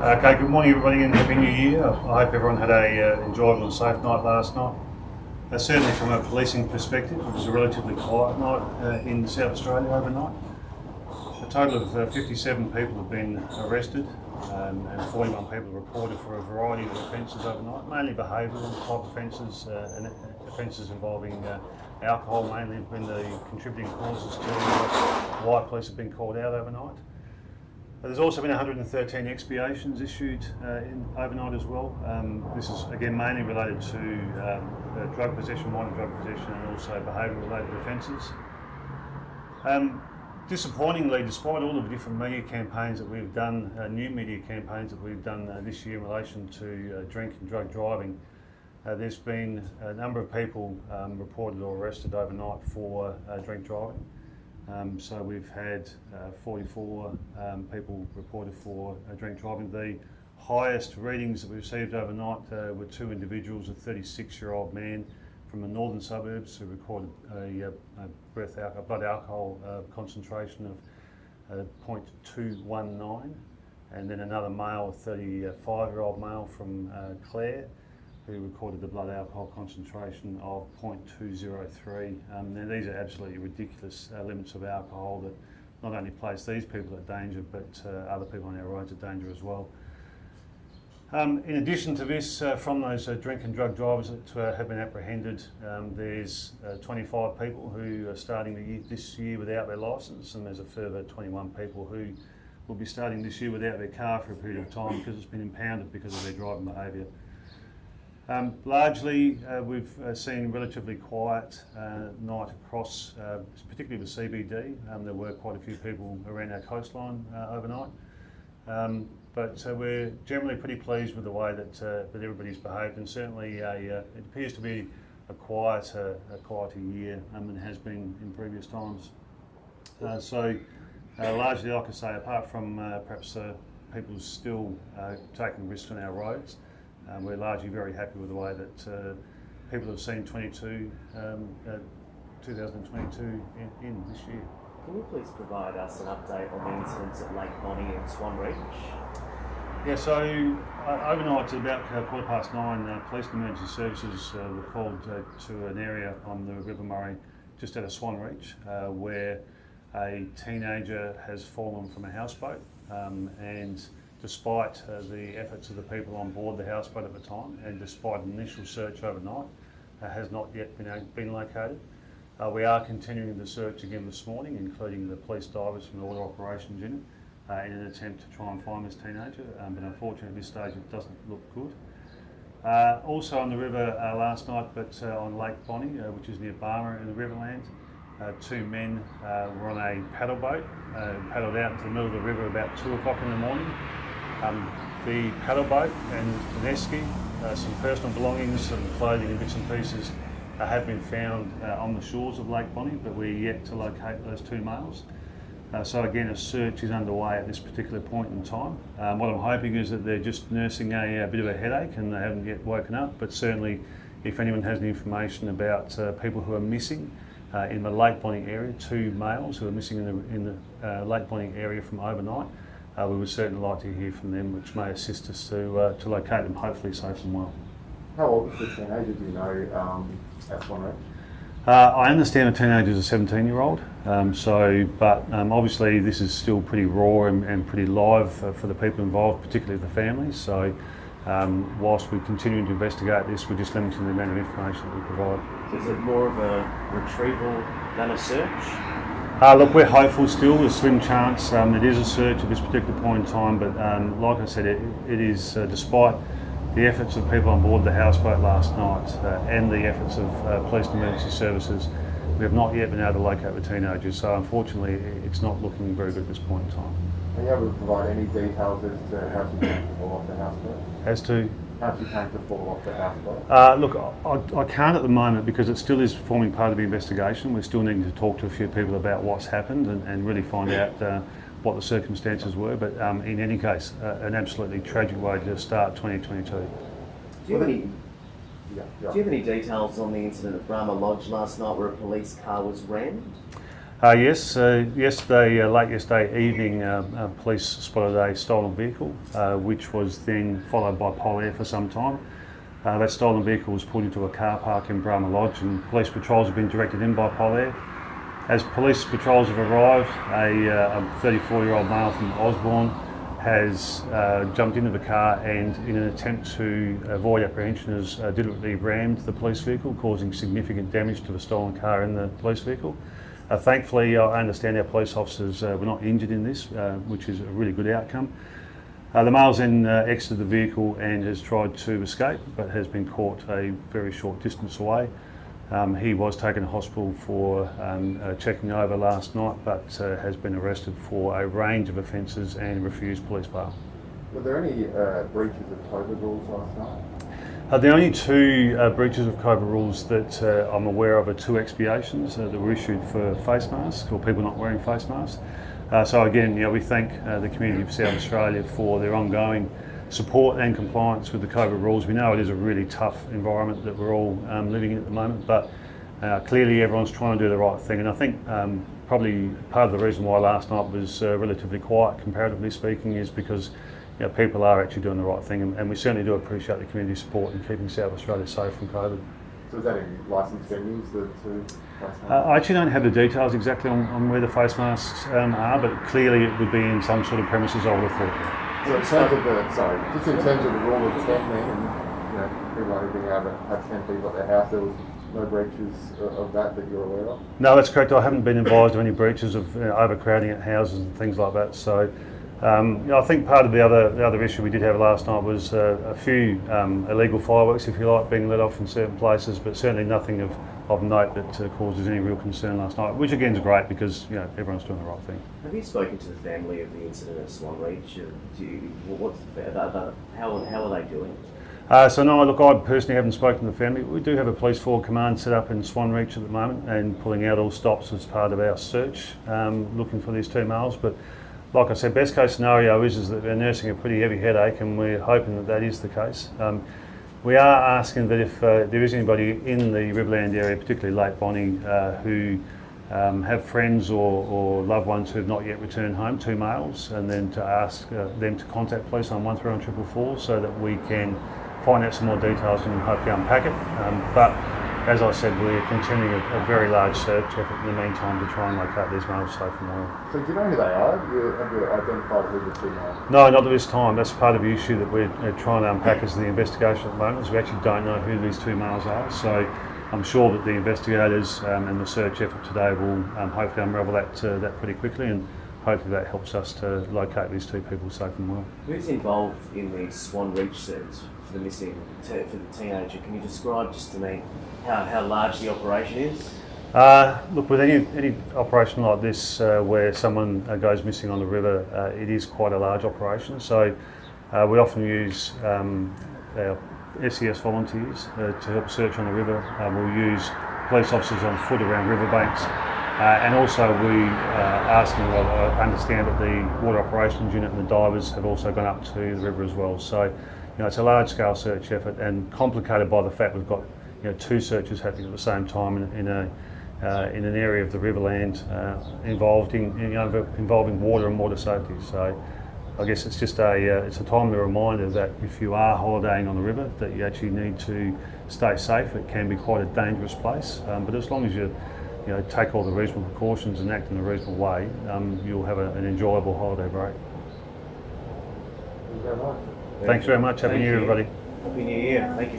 Okay, good morning everybody and Happy New Year. I hope everyone had a uh, enjoyable and safe night last night. Uh, certainly from a policing perspective, it was a relatively quiet night uh, in South Australia overnight. A total of uh, 57 people have been arrested um, and 41 people reported for a variety of offences overnight, mainly behavioural type offences uh, and offences involving uh, alcohol mainly have been the contributing causes to why police have been called out overnight. There's also been 113 expiations issued uh, in, overnight as well. Um, this is again mainly related to um, uh, drug possession, minor drug possession and also behavioural related offences. Um, disappointingly, despite all of the different media campaigns that we've done, uh, new media campaigns that we've done uh, this year in relation to uh, drink and drug driving, uh, there's been a number of people um, reported or arrested overnight for drink driving. Um, so we've had uh, 44 um, people reported for uh, drink driving. The highest readings that we received overnight uh, were two individuals, a 36-year-old man from the northern suburbs who recorded a, uh, a breath a blood alcohol uh, concentration of uh, 0.219, and then another male, a 35-year-old male from Clare, recorded the blood alcohol concentration of 0.203. Um, now these are absolutely ridiculous uh, limits of alcohol that not only place these people at danger, but uh, other people on our roads at danger as well. Um, in addition to this, uh, from those uh, drink and drug drivers that uh, have been apprehended, um, there's uh, 25 people who are starting year, this year without their licence, and there's a further 21 people who will be starting this year without their car for a period of time because it's been impounded because of their driving behaviour. Um, largely, uh, we've uh, seen relatively quiet uh, night across, uh, particularly the CBD. Um, there were quite a few people around our coastline uh, overnight. Um, but uh, we're generally pretty pleased with the way that, that everybody's behaved and certainly a, it appears to be a quieter, a quieter year um, than has been in previous times. so largely, like I say, apart from perhaps people still taking risks on our roads, um, we're largely very happy with the way that uh, people have seen 22, um, uh, 2022 in, in, this year. Can you please provide us an update on the incidents at Lake Bonney and Swan Reach? Yeah, so uh, overnight at about uh, quarter past nine, uh, police and emergency services uh, were called uh, to an area on the River Murray just out of Swan Reach uh, where a teenager has fallen from a houseboat um, and despite uh, the efforts of the people on board the houseboat at the time and despite an initial search overnight, uh, has not yet been, uh, been located. Uh, we are continuing the search again this morning, including the police divers from the Water Operations Unit, uh, in an attempt to try and find this teenager, um, but unfortunately at this stage it doesn't look good. Uh, also on the river last night, but on Lake Bonney, which is near Barmera in the Riverland, uh, two men uh, were on a paddle boat, uh, paddled out into the middle of the river about two o'clock in the morning um, the paddle boat and an esky, uh, some personal belongings, some clothing and bits and pieces uh, have been found uh, on the shores of Lake Bonney, but we're yet to locate those two males. Uh, so again, a search is underway at this particular point in time. Um, what I'm hoping is that they're just nursing a, a, bit of a headache and they haven't yet woken up, but certainly if anyone has any information about uh, people who are missing uh, in the Lake Bonney area, two males who are missing in the, in the Lake Bonney area from overnight, uh, we would certainly like to hear from them, which may assist us to, uh, to locate them hopefully safe and well. How old is the teenager, do you know, um, at Swan uh, I understand the teenager is a 17 year old, um, so, but um, obviously this is still pretty raw and, and pretty live uh, for the people involved, particularly the families. So, um, whilst we continue to investigate this, we're just limiting the amount of information that we provide. Is it more of a retrieval than a search? Uh, look, we're hopeful still, a slim chance. Um, it is a search at this particular point in time, but um, like I said, it, it is, uh, despite the efforts of people on board the houseboat last night uh, and the efforts of uh, police and emergency services, we have not yet been able to locate the teenagers, so unfortunately it's not looking very good at this point in time. Are you able to provide any details as to how to get off the houseboat? As to? How you came to fall off the houseboat? Uh, look, I, I, can't at the moment because it still is forming part of the investigation. We're still needing to talk to a few people about what's happened and, and really find out uh, what the circumstances were. But um, in any case, uh, an absolutely tragic way to start 2022. Do you have any? Yeah, yeah. Do you have any details on the incident at Brahma Lodge last night where a police car was rammed? Uh, yes, uh, yesterday, uh, late yesterday evening, uh, police spotted a stolen vehicle, uh, which was then followed by Polair for some time. Uh, that stolen vehicle was pulled into a car park in Brahma Lodge, and police patrols have been directed in by Polair. As police patrols have arrived, a 34 year old male from Osborne has jumped into the car and, in an attempt to avoid apprehension, has deliberately rammed the police vehicle, causing significant damage to the stolen car and the police vehicle. Uh, thankfully, I understand our police officers uh, were not injured in this, uh, which is a really good outcome. Uh, the male's then uh, exited the vehicle and has tried to escape, but has been caught a very short distance away. Um, he was taken to hospital for um, checking over last night, but uh, has been arrested for a range of offences and refused police bail. Were there any breaches of COVID rules last night? Uh, the only two uh, breaches of COVID rules that uh, I'm aware of are two expiations uh, that were issued for face masks or people not wearing face masks. Uh, so again, know, we thank uh, the community of South Australia for their ongoing support and compliance with the COVID rules. We know it is a really tough environment that we're all um, living in at the moment, but uh, clearly everyone's trying to do the right thing. And I think um, probably part of the reason why last night was uh, relatively quiet, comparatively speaking, is because you know, people are actually doing the right thing, and, and we certainly do appreciate the community support in keeping South Australia safe from COVID. So is that in licensed venues, the Uh. I actually don't have the details exactly on, on where the face masks um, are, but clearly it would be in some sort of premises, I would have thought. So in terms of the, sorry, just in terms of the rule of 10 then, and, you know, people being able to have 10 people at their house, there was no breaches of of that that you're aware of? No, that's correct. I haven't been advised of any breaches of you know, overcrowding at houses and things like that. So, um, you know, I think part of the other the other issue we did have last night was uh, a few um, illegal fireworks, if you like, being let off in certain places, but certainly nothing of, of note that uh, causes any real concern last night. Which again is great because you know everyone's doing the right thing. Have you spoken to the family of the incident at Swan Reach? Uh, Do you, what's the, the, the, how, how are they doing? Uh, so no, look, I personally haven't spoken to the family. We do have a police forward command set up in Swan Reach at the moment and pulling out all stops as part of our search, um, looking for these two males. But like I said, best case scenario is, is that they're nursing a pretty heavy headache and we're hoping that that is the case. Um, we are asking that if uh, there is anybody in the Riverland area, particularly Lake Bonney, uh, who um, have friends or, or loved ones who have not yet returned home, two males, and then to ask uh, them to contact police on 131 so that we can find out some more details and hopefully unpack it. Um, but as I said, we're continuing a, a very large search effort in the meantime to try and locate these males safe and well. So do you know who they are? Have you, have you identified who the two are? No, not at this time. That's part of the issue that we're uh, trying to unpack as the investigation at the moment. Is we actually don't know who these two males are. So I'm sure that the investigators um, and the search effort today will um, hopefully unravel that uh, that pretty quickly, and hopefully that helps us to locate these two people safe and well. Who's involved in the Swan Reach search for the missing, for the teenager? Can you describe just to me how, how large the operation is? Uh, look, with any, any operation like this uh, where someone uh, goes missing on the river, uh, it is quite a large operation. So uh, we often use um, our SES volunteers uh, to help search on the river. Uh, we'll use police officers on foot around riverbanks. Uh, and also we uh, them, well, I understand that the water operations unit and the divers have also gone up to the river as well. So, you know, it's a large scale search effort and complicated by the fact we've got, you know, two searches happening at the same time in, in a uh, in an area of the Riverland uh, involved in, you know, involving water and water safety. So I guess it's just a uh, it's a timely reminder that if you are holidaying on the river, that you actually need to stay safe. It can be quite a dangerous place, um, but as long as you you know take all the reasonable precautions and act in a reasonable way, um, you'll have a, an enjoyable holiday break. Thank you very much. Thanks very much. Happy Thank New Year, everybody. Happy New Year. Thank you very